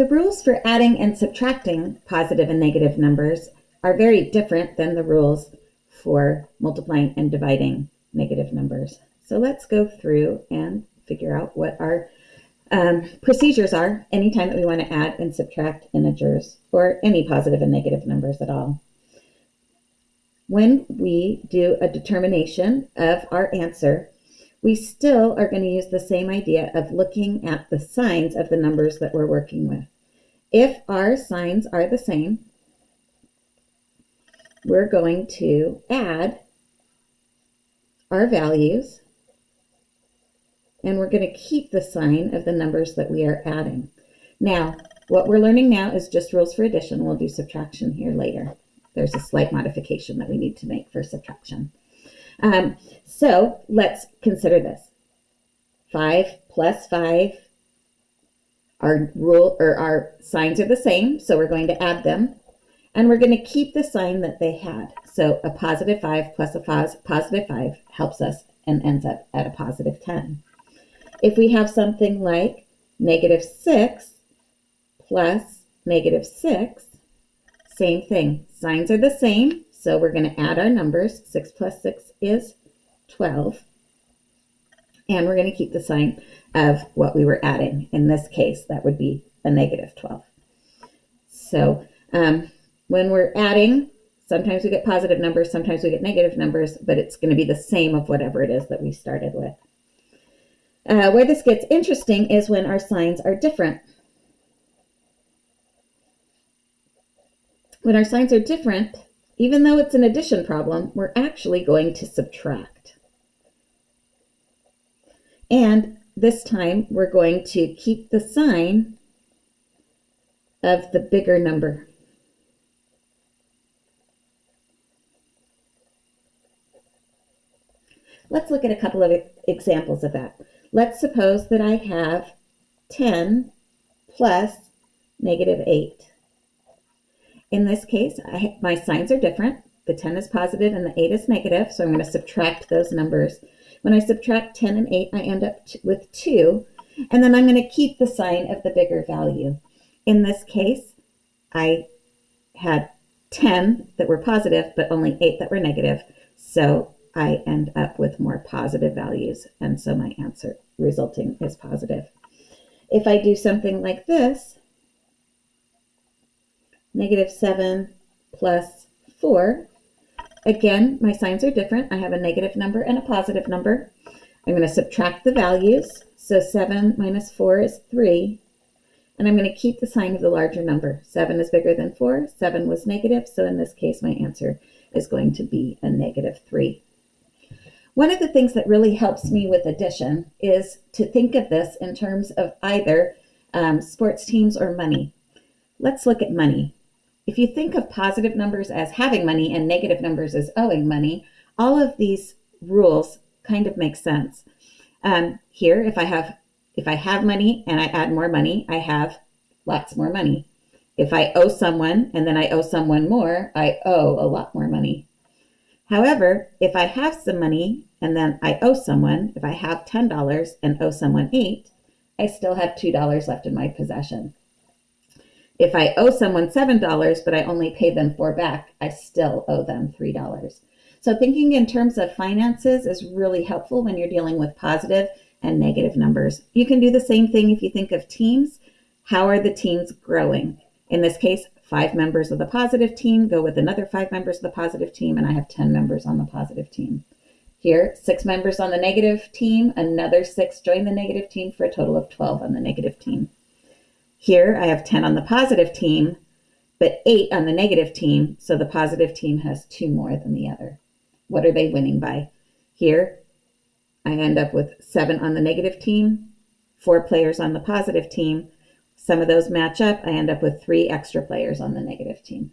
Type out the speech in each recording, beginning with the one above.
The rules for adding and subtracting positive and negative numbers are very different than the rules for multiplying and dividing negative numbers. So let's go through and figure out what our um, procedures are anytime that we want to add and subtract integers or any positive and negative numbers at all. When we do a determination of our answer, we still are going to use the same idea of looking at the signs of the numbers that we're working with. If our signs are the same, we're going to add our values and we're going to keep the sign of the numbers that we are adding. Now, what we're learning now is just rules for addition. We'll do subtraction here later. There's a slight modification that we need to make for subtraction. Um, so let's consider this. 5 plus 5, our rule or our signs are the same, so we're going to add them. And we're going to keep the sign that they had. So a positive 5 plus a positive 5 helps us and ends up at a positive 10. If we have something like negative 6 plus negative 6, same thing. Signs are the same, so we're going to add our numbers. 6 plus 6 is 12. And we're going to keep the sign of what we were adding. In this case, that would be a negative 12. So um, when we're adding, sometimes we get positive numbers, sometimes we get negative numbers, but it's going to be the same of whatever it is that we started with. Uh, where this gets interesting is when our signs are different. When our signs are different, even though it's an addition problem, we're actually going to subtract. And this time we're going to keep the sign of the bigger number. Let's look at a couple of examples of that. Let's suppose that I have 10 plus negative 8. In this case, I, my signs are different. The 10 is positive and the 8 is negative, so I'm going to subtract those numbers. When I subtract 10 and 8, I end up with 2, and then I'm going to keep the sign of the bigger value. In this case, I had 10 that were positive, but only 8 that were negative, so I end up with more positive values, and so my answer resulting is positive. If I do something like this, negative 7 plus 4, again, my signs are different. I have a negative number and a positive number. I'm going to subtract the values. So 7 minus 4 is 3. And I'm going to keep the sign of the larger number. 7 is bigger than 4. 7 was negative. So in this case, my answer is going to be a negative 3. One of the things that really helps me with addition is to think of this in terms of either um, sports teams or money. Let's look at money. If you think of positive numbers as having money and negative numbers as owing money, all of these rules kind of make sense. Um, here, if I have if I have money and I add more money, I have lots more money. If I owe someone and then I owe someone more, I owe a lot more money. However, if I have some money and then I owe someone, if I have $10 and owe someone 8, I still have $2 left in my possession. If I owe someone $7, but I only pay them 4 back, I still owe them $3. So thinking in terms of finances is really helpful when you're dealing with positive and negative numbers. You can do the same thing if you think of teams. How are the teams growing? In this case, five members of the positive team go with another five members of the positive team, and I have 10 members on the positive team. Here, six members on the negative team, another six join the negative team for a total of 12 on the negative team. Here, I have 10 on the positive team, but eight on the negative team, so the positive team has two more than the other. What are they winning by? Here, I end up with seven on the negative team, four players on the positive team. Some of those match up. I end up with three extra players on the negative team.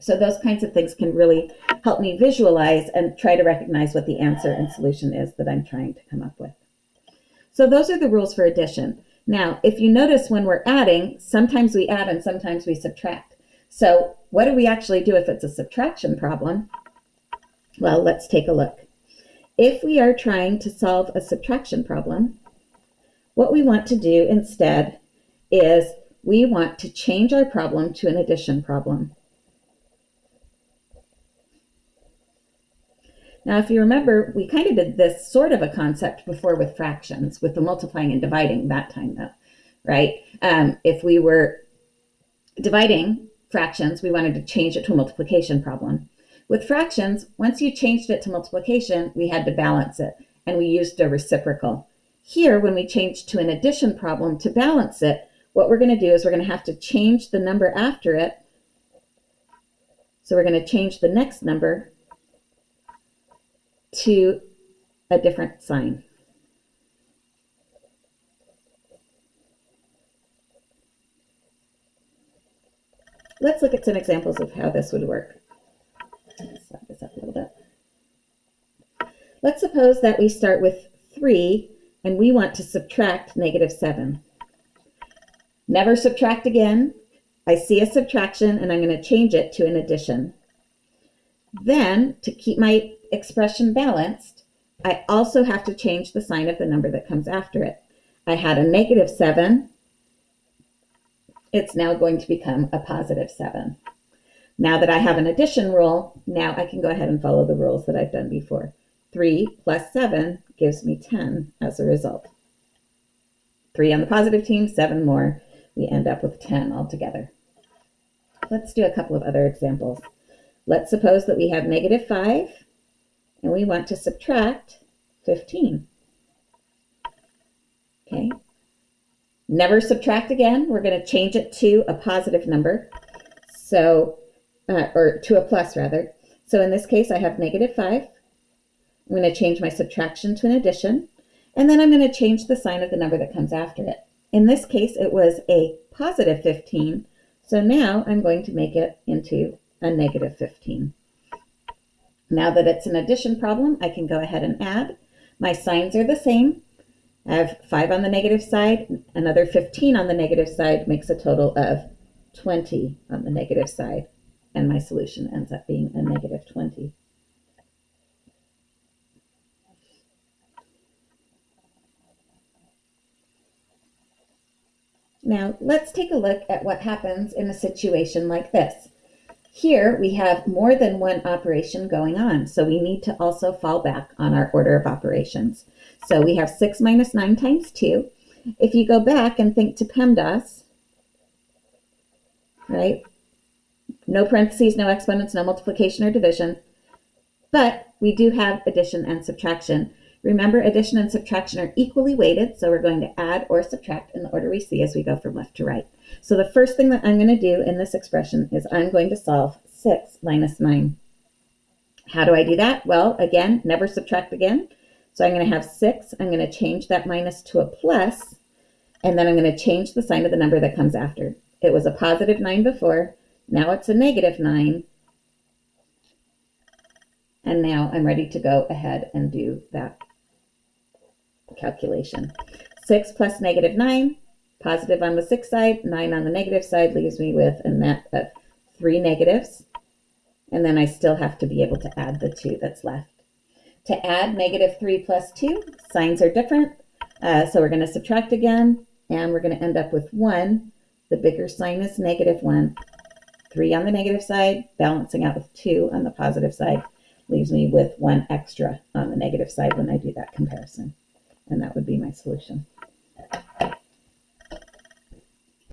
So those kinds of things can really help me visualize and try to recognize what the answer and solution is that I'm trying to come up with. So those are the rules for addition. Now, if you notice when we're adding, sometimes we add and sometimes we subtract. So what do we actually do if it's a subtraction problem? Well, let's take a look. If we are trying to solve a subtraction problem, what we want to do instead is we want to change our problem to an addition problem. Now, if you remember, we kind of did this sort of a concept before with fractions, with the multiplying and dividing that time though, right? Um, if we were dividing fractions, we wanted to change it to a multiplication problem. With fractions, once you changed it to multiplication, we had to balance it, and we used a reciprocal. Here, when we change to an addition problem to balance it, what we're going to do is we're going to have to change the number after it. So we're going to change the next number to a different sign. Let's look at some examples of how this would work. Let's set this up a little bit. Let's suppose that we start with 3 and we want to subtract negative 7. Never subtract again. I see a subtraction and I'm going to change it to an addition. Then, to keep my expression balanced, I also have to change the sign of the number that comes after it. I had a negative 7. It's now going to become a positive 7. Now that I have an addition rule, now I can go ahead and follow the rules that I've done before. 3 plus 7 gives me 10 as a result. 3 on the positive team, 7 more. We end up with 10 altogether. Let's do a couple of other examples. Let's suppose that we have negative 5 and we want to subtract 15. Okay. Never subtract again. We're going to change it to a positive number. So, uh, or to a plus rather. So in this case, I have negative 5. I'm going to change my subtraction to an addition. And then I'm going to change the sign of the number that comes after it. In this case, it was a positive 15. So now I'm going to make it into a negative 15. Now that it's an addition problem, I can go ahead and add. My signs are the same. I have 5 on the negative side, another 15 on the negative side makes a total of 20 on the negative side, and my solution ends up being a negative 20. Now, let's take a look at what happens in a situation like this. Here we have more than one operation going on, so we need to also fall back on our order of operations. So we have 6 minus 9 times 2. If you go back and think to PEMDAS, right, no parentheses, no exponents, no multiplication or division, but we do have addition and subtraction. Remember, addition and subtraction are equally weighted, so we're going to add or subtract in the order we see as we go from left to right. So the first thing that I'm going to do in this expression is I'm going to solve 6 minus 9. How do I do that? Well, again, never subtract again. So I'm going to have 6. I'm going to change that minus to a plus, and then I'm going to change the sign of the number that comes after. It was a positive 9 before. Now it's a negative 9. And now I'm ready to go ahead and do that calculation. 6 plus negative 9 Positive on the 6 side, 9 on the negative side leaves me with a net of 3 negatives. And then I still have to be able to add the 2 that's left. To add negative 3 plus 2, signs are different. Uh, so we're going to subtract again, and we're going to end up with 1. The bigger sign is negative 1. 3 on the negative side, balancing out with 2 on the positive side, leaves me with 1 extra on the negative side when I do that comparison. And that would be my solution.